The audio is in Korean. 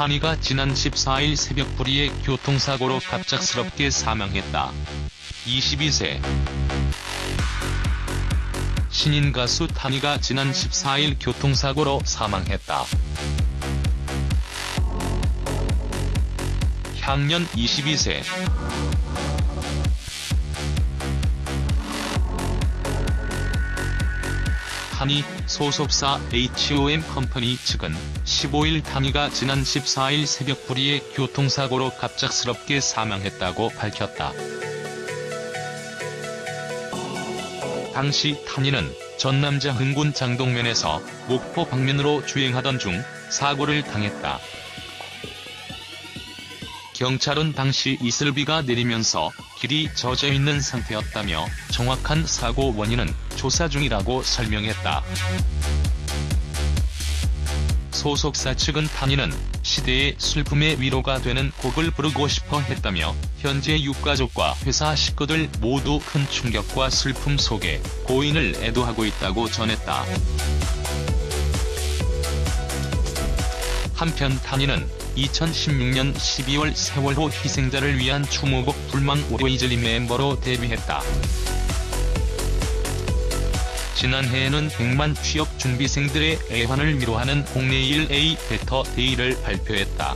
탄이가 지난 14일 새벽 불의의 교통사고로 갑작스럽게 사망했다. 22세 신인 가수 탄이가 지난 14일 교통사고로 사망했다. 향년 22세 탄이 소속사 HOM 컴퍼니 측은 15일 탄이가 지난 14일 새벽 불의의 교통사고로 갑작스럽게 사망했다고 밝혔다. 당시 탄이는 전남자 흥군 장동면에서 목포 방면으로 주행하던 중 사고를 당했다. 경찰은 당시 이슬비가 내리면서 길이 젖어 있는 상태였다며 정확한 사고 원인은 조사 중이라고 설명했다. 소속사 측은 탄이는 시대의 슬픔의 위로가 되는 곡을 부르고 싶어 했다며 현재 유가족과 회사 식구들 모두 큰 충격과 슬픔 속에 고인을 애도하고 있다고 전했다. 한편 탄이는 2016년 12월 세월호 희생자를 위한 추모곡 불망 오레이즐리 멤버로 데뷔했다. 지난해에는 100만 취업 준비생들의 애환을 위로하는 공내 1A 베터 데이를 발표했다.